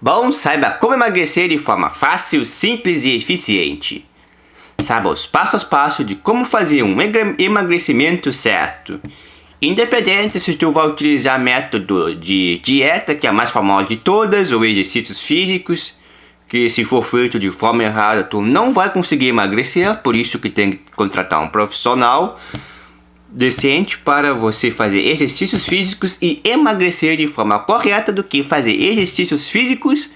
Bom, saiba como emagrecer de forma fácil, simples e eficiente. Saiba os passos a passo de como fazer um emagrecimento certo. Independente se tu vai utilizar método de dieta, que é a mais famosa de todas, ou exercícios físicos, que se for feito de forma errada, tu não vai conseguir emagrecer, por isso que tem que contratar um profissional decente para você fazer exercícios físicos e emagrecer de forma correta do que fazer exercícios físicos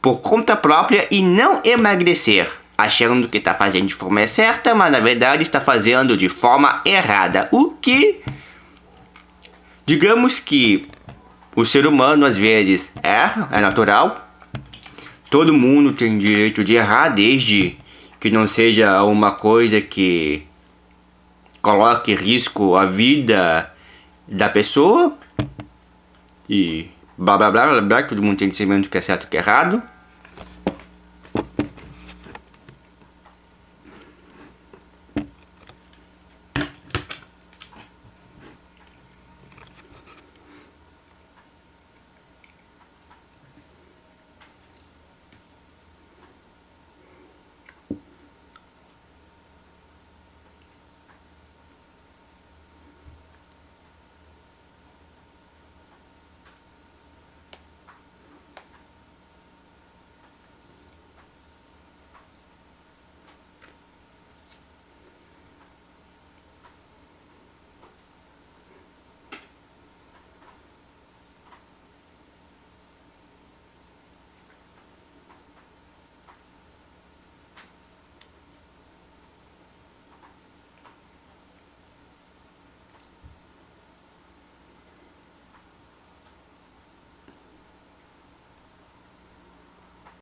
por conta própria e não emagrecer, achando que está fazendo de forma certa, mas na verdade está fazendo de forma errada, o que digamos que o ser humano às vezes erra, é natural. Todo mundo tem direito de errar desde que não seja uma coisa que coloque em risco a vida da pessoa e blá blá blá blá blá, todo mundo tem que saber o que é certo e o que é errado.